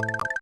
you